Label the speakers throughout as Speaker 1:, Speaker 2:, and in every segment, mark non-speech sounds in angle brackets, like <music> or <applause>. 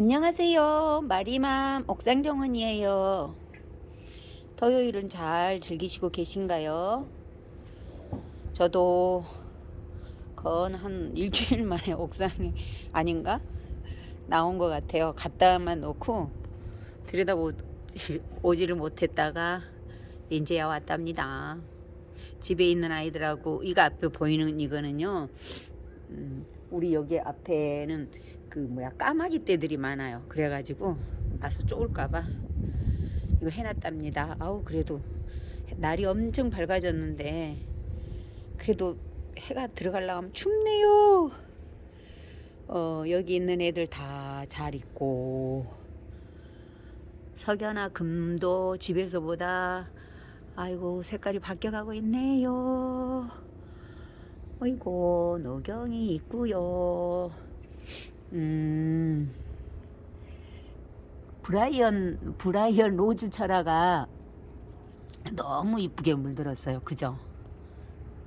Speaker 1: 안녕하세요. 마리맘 옥상정원이에요. 토요일은 잘 즐기시고 계신가요? 저도 건 한 일주일 <laughs> 만에 옥상에 아닌가? 나온 것 같아요. 갖다만 놓고 들여다 오지를 못했다가 이제야 왔답니다. 집에 있는 아이들하고 이거 앞에 보이는 이거는요. 음, 우리 여기 앞에는 그 뭐야 까마귀 떼들이 많아요. 그래가지고 와서 쪼을까봐 이거 해놨답니다. 아우 그래도 날이 엄청 밝아졌는데 그래도 해가 들어가려면 춥네요. 어 여기 있는 애들 다 잘 있고 석연아 금도 집에서보다 아이고 색깔이 바뀌어가고 있네요. 어이고 노경이 있고요. 음, 브라이언 브라이언 로즈 철화가 너무 이쁘게 물들었어요. 그죠?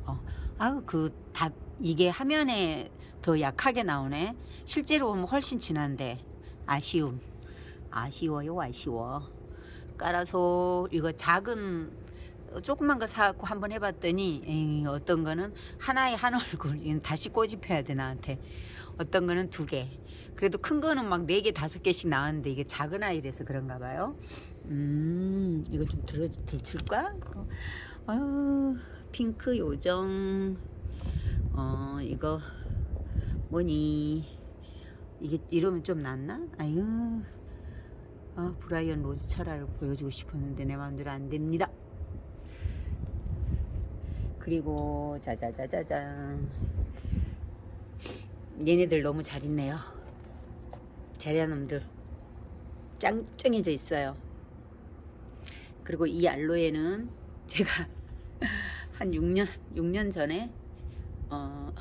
Speaker 1: 어, 아우 그다 이게 화면에 더 약하게 나오네. 실제로 보면 훨씬 진한데 아쉬움. 아쉬워요, 아쉬워. 깔아서 이거 작은 조그만 거 사갖고 한번 해봤더니 에이, 어떤 거는 하나에 한 얼굴 다시 꼬집혀야 돼 나한테. 어떤 거는 두 개. 그래도 큰 거는 막 네 개 다섯 개씩 나왔는데 이게 작은 아이라서 그런가 봐요. 음 이거 좀 들어 들칠까? 어, 아유 핑크 요정. 어 이거 뭐니? 이게 이러면 좀 낫나? 아유. 아 브라이언 로즈 철화를 보여주고 싶었는데 내 마음대로 안 됩니다 그리고 짜자자자잔. 얘네들 너무 잘 있네요. 자리아놈들. 짱짱해져 있어요. 그리고 이 알로에는 제가 <laughs> 한 6년 6년 전에 어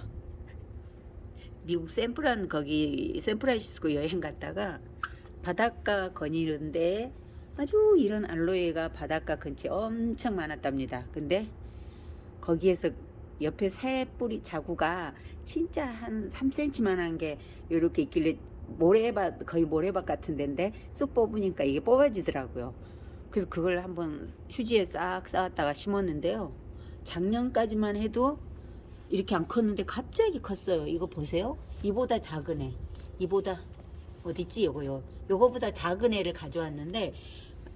Speaker 1: 미국 샌프란 거기 샌프란시스코 여행 갔다가 바닷가 거니는데 아주 이런 알로에가 바닷가 근처에 엄청 많았답니다. 근데 거기에서 옆에 새 뿌리 자구가 진짜 한 3cm만 한 게 이렇게 있길래 모래밭 거의 모래밭 같은 데인데 쑥 뽑으니까 이게 뽑아지더라고요. 그래서 그걸 한번 휴지에 싹 쌓았다가 심었는데요. 작년까지만 해도 이렇게 안 컸는데 갑자기 컸어요. 이거 보세요. 이보다 작은 애. 이보다 어딨지? 요거 요 요거보다 작은 애를 가져왔는데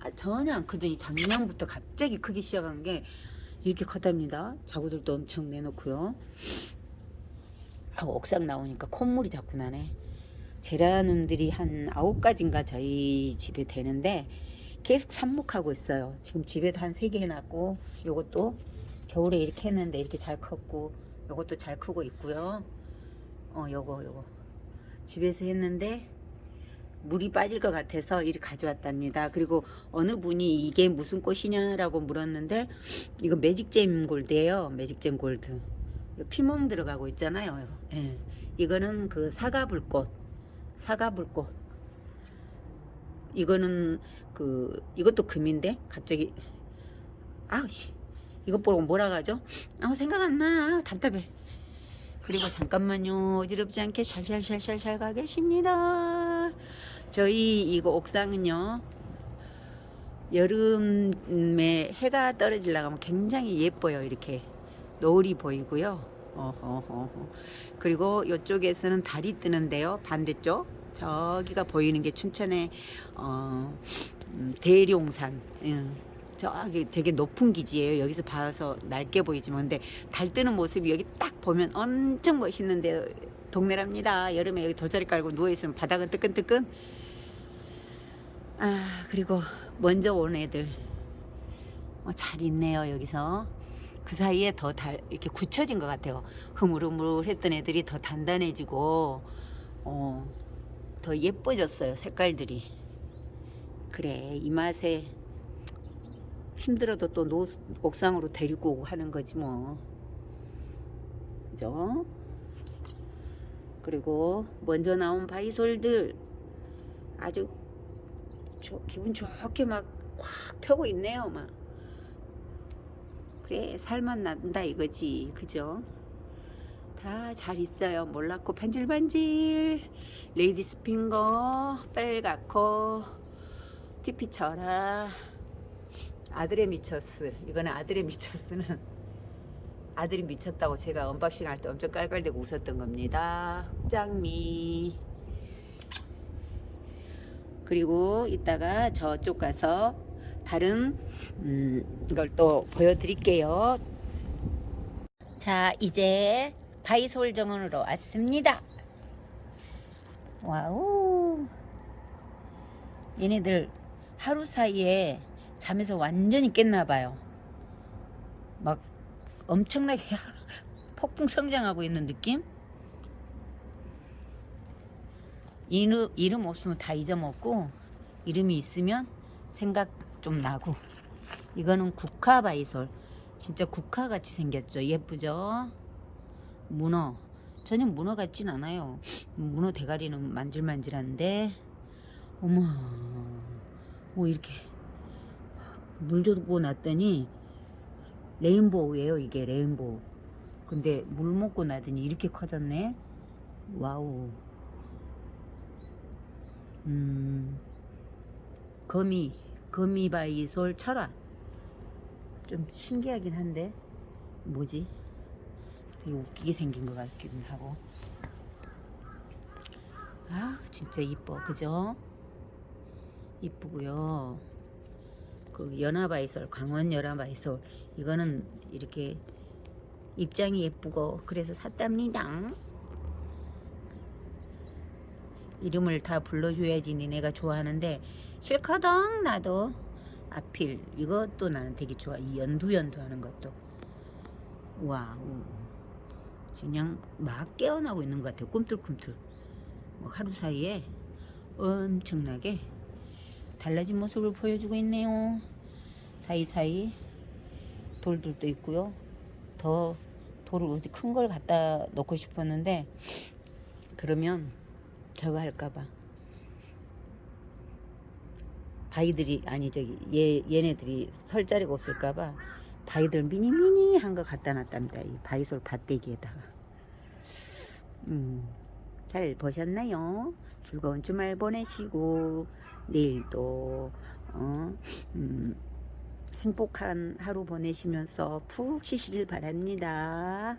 Speaker 1: 아, 전혀 안 크더니 작년부터 갑자기 크기 시작한 게 이렇게 컸답니다. 자구들도 엄청 내놓고요. 아, 옥상 나오니까 콧물이 자꾸 나네. 제라늄들이 한 아홉 가지인가 저희 집에 되는데 계속 삽목하고 있어요. 지금 집에도 한세개 해놨고 요것도 겨울에 이렇게 했는데 이렇게 잘 컸고 요것도 잘 크고 있고요. 어 요거 요거 집에서 했는데 물이 빠질 것 같아서 이리 가져왔답니다. 그리고 어느 분이 이게 무슨 꽃이냐라고 물었는데 이거 매직잼 골드예요. 매직잼 골드. 피멍 들어가고 있잖아요. 예. 이거는 그 사과불꽃. 사과불꽃. 이거는 그 이것도 금인데 갑자기 아우씨 이것 보고 뭐라 가죠? 아 생각 안 나. 답답해. 그리고 잠깐만요. 어지럽지 않게 샬샬샬샬 가 계십니다. 저희 이거 옥상은요. 여름에 해가 떨어지려고 하면 굉장히 예뻐요. 이렇게 노을이 보이고요. 어허허허. 그리고 이쪽에서는 달이 뜨는데요. 반대쪽 저기가 보이는 게 춘천의 어, 음, 대룡산. 음. 저기 되게 높은 기지예요. 여기서 봐서 낡게 보이지만 근데 달 뜨는 모습이 여기 딱 보면 엄청 멋있는데 동네랍니다. 여름에 여기 돗자리 깔고 누워있으면 바닥은 뜨끈뜨끈 아 그리고 먼저 온 애들. 어, 잘 있네요 여기서. 그 사이에 더 달, 이렇게 굳혀진 것 같아요. 흐물흐물 했던 애들이 더 단단해지고 어, 더 예뻐졌어요 색깔들이. 그래 이 맛에 힘들어도 또 노, 옥상으로 데리고 오고 하는 거지 뭐. 그죠? 그리고 먼저 나온 바이솔들. 아주 조, 기분 좋게 막 확 펴고 있네요 막 그래 살만 난다 이거지 그죠 다 잘 있어요. 몰랐고 반질반질. 레이디스 핑거, 빨갛고, 티피처라, 아들의 미처스. 이거는 아들의 미처스는 <laughs> 아들이 미쳤다고 제가 언박싱 할 때 엄청 깔깔대고 웃었던 겁니다. 흑장미. 그리고 이따가 저쪽 가서 다른 음, 걸 또 보여드릴게요. 자, 이제 바위솔 정원으로 왔습니다. Wow. 얘네들 하루 사이에 잠에서 완전히 깼나 봐요. 막 엄청나게 <laughs> 폭풍 성장하고 있는 느낌? 이름, 이름 없으면 다 잊어먹고 이름이 있으면 생각 좀 나고. 이거는 국화 바이솔. 진짜 국화같이 생겼죠. 예쁘죠? 문어. 전혀 문어 같진 않아요. 문어 대가리는 만질만질한데. 어머. 뭐 이렇게 물 주고 났더니 레인보우예요 이게 레인보우. 근데 물 먹고 나더니 이렇게 커졌네. 와우 음. 거미 거미바이솔 철화. 좀 신기하긴 한데 뭐지? 되게 웃기게 생긴 것 같기는 하고. 아 진짜 이뻐. 그죠? 이쁘고요. 그 연화바이솔 강원 연화바이솔. 이거는 이렇게 입장이 예쁘고 그래서 샀답니다 이름을 다 불러줘야지 니네가 좋아하는데 싫거든 나도. 아필 이것도 나는 되게 좋아. 이 연두연두 하는 것도. Wow. 그냥 막 깨어나고 있는 것 같아요. 꿈틀꿈틀. 뭐 하루 사이에 엄청나게 달라진 모습을 보여주고 있네요. 사이사이 돌들도 있고요. 더 돌을 어디 큰 걸 갖다 놓고 싶었는데 그러면 저거 할까봐 바위들이 아니 저기 얘 얘네들이 설 자리가 없을까봐 바위들 미니미니 한 거 갖다 놨답니다 이 바위솔 밭대기에다가 음, 잘 보셨나요? 즐거운 주말 보내시고 내일도 어, 음, 행복한 하루 보내시면서 푹 쉬시길 바랍니다.